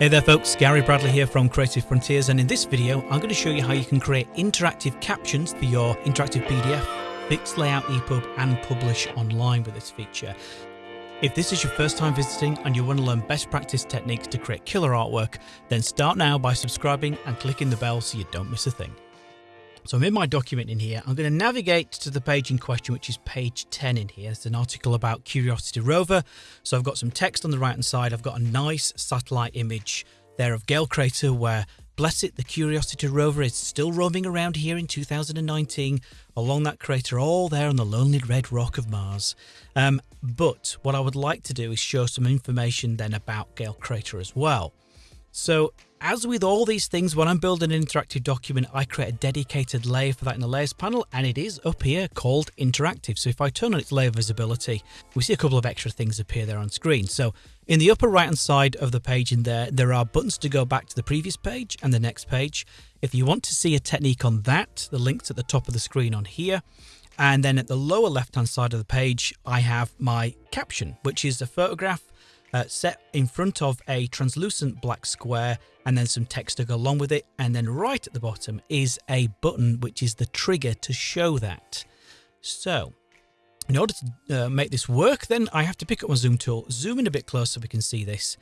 Hey there folks, Gary Bradley here from Creative Frontiers and in this video I'm going to show you how you can create interactive captions for your interactive PDF, fixed layout EPUB and publish online with this feature. If this is your first time visiting and you want to learn best practice techniques to create killer artwork, then start now by subscribing and clicking the bell so you don't miss a thing. So I'm in my document in here. I'm going to navigate to the page in question, which is page 10 in here. It's an article about Curiosity rover. So I've got some text on the right hand side. I've got a nice satellite image there of Gale Crater where, bless it, the Curiosity rover is still roaming around here in 2019 along that crater all there on the lonely red rock of Mars. Um, but what I would like to do is show some information then about Gale Crater as well. So as with all these things, when I'm building an interactive document, I create a dedicated layer for that in the layers panel, and it is up here called interactive. So if I turn on its layer visibility, we see a couple of extra things appear there on screen. So in the upper right hand side of the page in there, there are buttons to go back to the previous page and the next page. If you want to see a technique on that, the link's at the top of the screen on here. And then at the lower left hand side of the page, I have my caption, which is a photograph uh, set in front of a translucent black square and then some text to go along with it. And then right at the bottom is a button, which is the trigger to show that. So in order to uh, make this work, then I have to pick up my zoom tool, zoom in a bit closer so we can see this.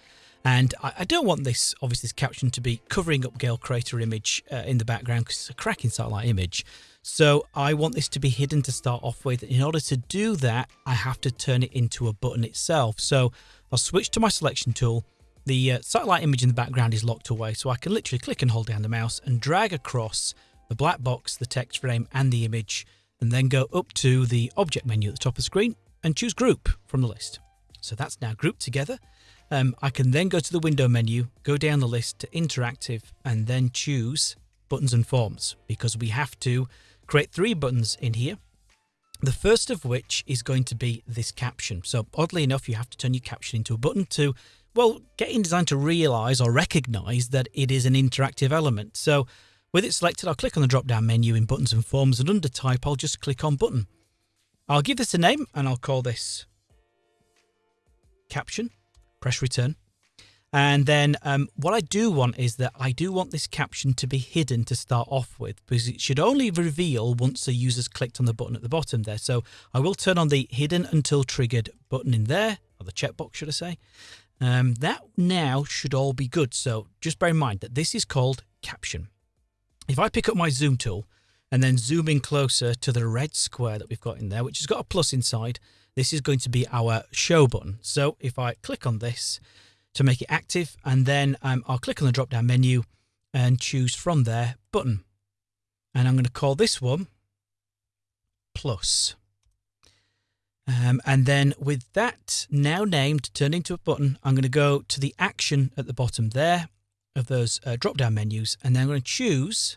And I, I don't want this, obviously, this caption to be covering up Gale Crater image uh, in the background because it's a cracking satellite image. So I want this to be hidden to start off with. In order to do that, I have to turn it into a button itself. So I'll switch to my selection tool. The uh, satellite image in the background is locked away, so I can literally click and hold down the mouse and drag across the black box, the text frame and the image, and then go up to the object menu at the top of the screen and choose group from the list. So that's now grouped together. Um, I can then go to the window menu, go down the list to interactive and then choose buttons and forms because we have to create three buttons in here the first of which is going to be this caption. So oddly enough, you have to turn your caption into a button to, well, get InDesign to realize or recognize that it is an interactive element. So with it selected, I'll click on the drop down menu in buttons and forms and under type, I'll just click on button. I'll give this a name and I'll call this caption, press return. And then um, what I do want is that I do want this caption to be hidden to start off with because it should only reveal once the user's clicked on the button at the bottom there. So I will turn on the hidden until triggered button in there, or the checkbox should I say. Um, that now should all be good. So just bear in mind that this is called caption. If I pick up my zoom tool and then zoom in closer to the red square that we've got in there, which has got a plus inside, this is going to be our show button. So if I click on this, to make it active. And then um, I'll click on the drop down menu and choose from there button. And I'm going to call this one plus. Um, and then with that now named, turned into a button, I'm going to go to the action at the bottom there of those uh, drop down menus. And then I'm going to choose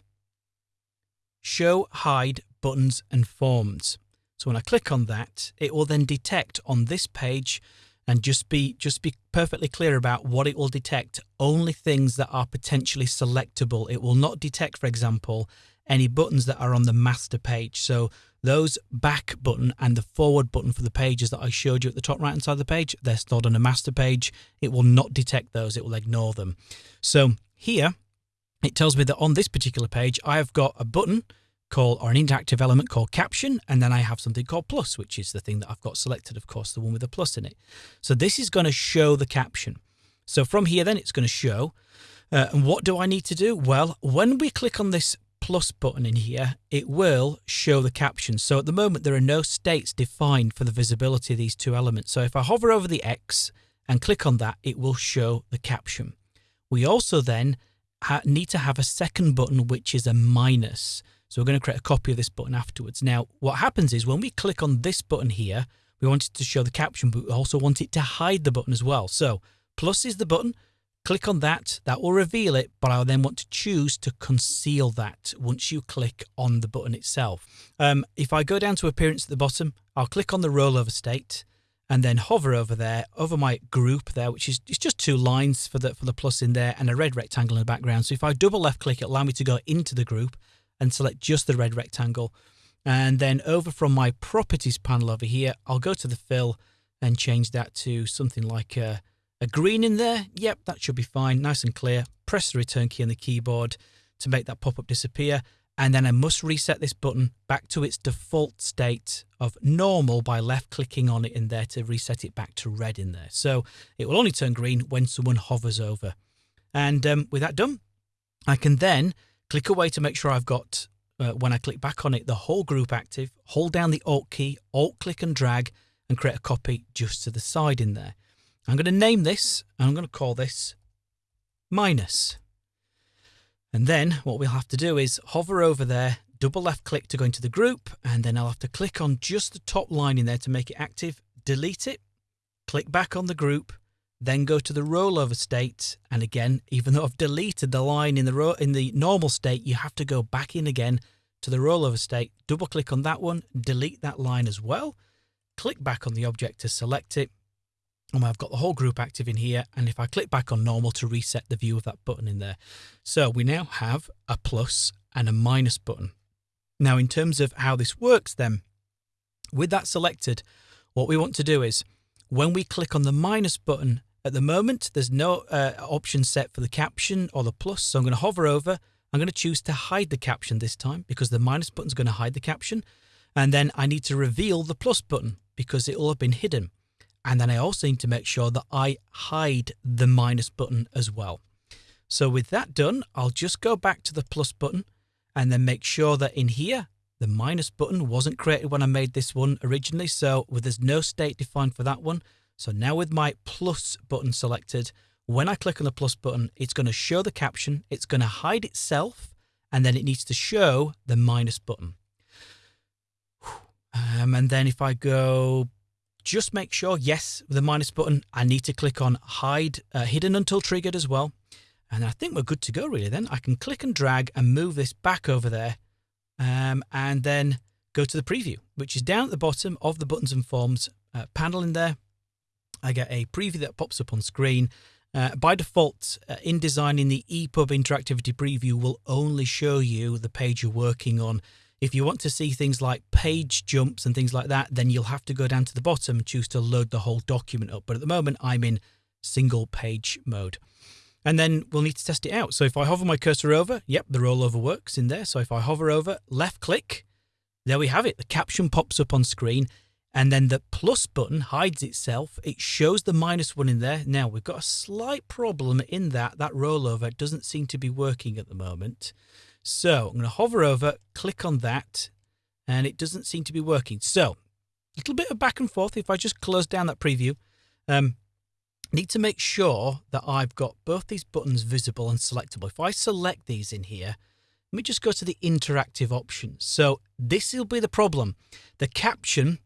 show hide buttons and forms. So when I click on that, it will then detect on this page and just be just be perfectly clear about what it will detect. Only things that are potentially selectable. It will not detect for example any buttons that are on the master page. So those back button and the forward button for the pages that I showed you at the top right hand side of the page they're stored on a master page. It will not detect those. It will ignore them. So here it tells me that on this particular page I have got a button called or an interactive element called caption and then I have something called plus which is the thing that I've got selected of course the one with the plus in it. So this is going to show the caption. So from here then it's going to show uh, and what do I need to do? Well when we click on this plus button in here it will show the caption. So at the moment there are no states defined for the visibility of these two elements. So if I hover over the X and click on that it will show the caption. We also then need to have a second button which is a minus so we're going to create a copy of this button afterwards. Now, what happens is when we click on this button here, we want it to show the caption, but we also want it to hide the button as well. So plus is the button. Click on that. That will reveal it, but I then want to choose to conceal that once you click on the button itself. Um, if I go down to appearance at the bottom, I'll click on the rollover state and then hover over there, over my group there, which is it's just two lines for the for the plus in there and a red rectangle in the background. So if I double left click, it allow me to go into the group and select just the red rectangle. And then over from my properties panel over here, I'll go to the fill and change that to something like a, a green in there. Yep, that should be fine. Nice and clear. Press the return key on the keyboard to make that pop-up disappear. And then I must reset this button back to its default state of normal by left clicking on it in there to reset it back to red in there. So it will only turn green when someone hovers over. And um, with that done, I can then click away to make sure I've got, uh, when I click back on it, the whole group active, hold down the Alt key, Alt click and drag, and create a copy just to the side in there. I'm going to name this, and I'm going to call this minus. And then what we'll have to do is hover over there, double left click to go into the group, and then I'll have to click on just the top line in there to make it active, delete it, click back on the group, then go to the rollover state. And again, even though I've deleted the line in the in the normal state, you have to go back in again to the rollover state, double click on that one, delete that line as well, click back on the object to select it, and I've got the whole group active in here. And if I click back on normal to reset the view of that button in there. So we now have a plus and a minus button. Now, in terms of how this works then, with that selected, what we want to do is when we click on the minus button, at the moment, there's no uh, option set for the caption or the plus. So I'm going to hover over. I'm going to choose to hide the caption this time because the minus button is going to hide the caption. And then I need to reveal the plus button because it will have been hidden. And then I also need to make sure that I hide the minus button as well. So with that done, I'll just go back to the plus button and then make sure that in here, the minus button wasn't created when I made this one originally. So there's no state defined for that one. So now with my plus button selected, when I click on the plus button, it's going to show the caption, it's going to hide itself, and then it needs to show the minus button. Um, and then if I go just make sure, yes, with the minus button, I need to click on hide uh, hidden until triggered as well. And I think we're good to go really then. I can click and drag and move this back over there um, and then go to the preview, which is down at the bottom of the buttons and forms uh, panel in there. I get a preview that pops up on screen. Uh, by default, uh, InDesign in the EPUB interactivity preview will only show you the page you're working on. If you want to see things like page jumps and things like that, then you'll have to go down to the bottom and choose to load the whole document up. But at the moment, I'm in single page mode. And then we'll need to test it out. So if I hover my cursor over, yep, the rollover works in there. So if I hover over, left click, there we have it. The caption pops up on screen and then the plus button hides itself. It shows the minus one in there. Now we've got a slight problem in that that rollover doesn't seem to be working at the moment. So I'm going to hover over, click on that, and it doesn't seem to be working. So a little bit of back and forth. If I just close down that preview, um, need to make sure that I've got both these buttons visible and selectable. If I select these in here, let me just go to the interactive options. So this will be the problem. The caption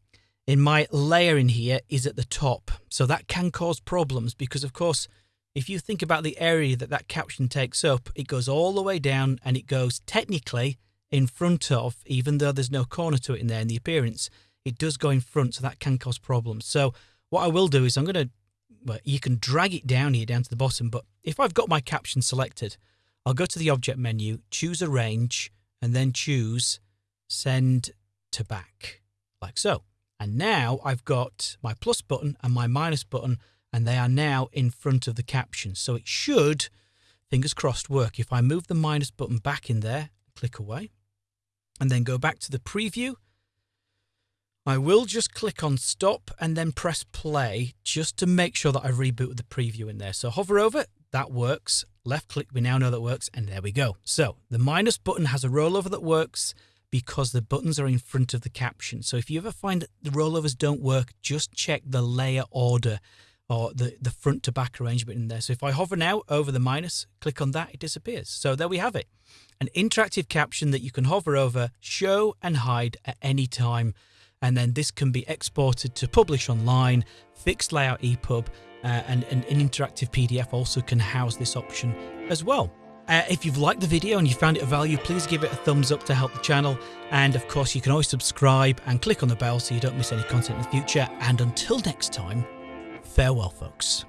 in my layer in here is at the top. So that can cause problems because of course if you think about the area that that caption takes up, it goes all the way down and it goes technically in front of, even though there's no corner to it in there in the appearance, it does go in front, so that can cause problems. So what I will do is I'm going to, well, you can drag it down here, down to the bottom, but if I've got my caption selected, I'll go to the object menu, choose arrange, and then choose send to back, like so. And now I've got my plus button and my minus button and they are now in front of the caption. So it should, fingers crossed, work. If I move the minus button back in there, click away, and then go back to the preview, I will just click on stop and then press play just to make sure that I reboot the preview in there. So hover over, that works. Left click, we now know that works, and there we go. So the minus button has a rollover that works because the buttons are in front of the caption. So if you ever find that the rollovers don't work, just check the layer order or the, the front to back arrangement in there. So if I hover now over the minus, click on that, it disappears. So there we have it. An interactive caption that you can hover over, show and hide at any time. And then this can be exported to publish online, fixed layout EPUB, uh, and, and an interactive PDF also can house this option as well. Uh, if you've liked the video and you found it of value, please give it a thumbs up to help the channel. And of course, you can always subscribe and click on the bell so you don't miss any content in the future. And until next time, Farewell, folks.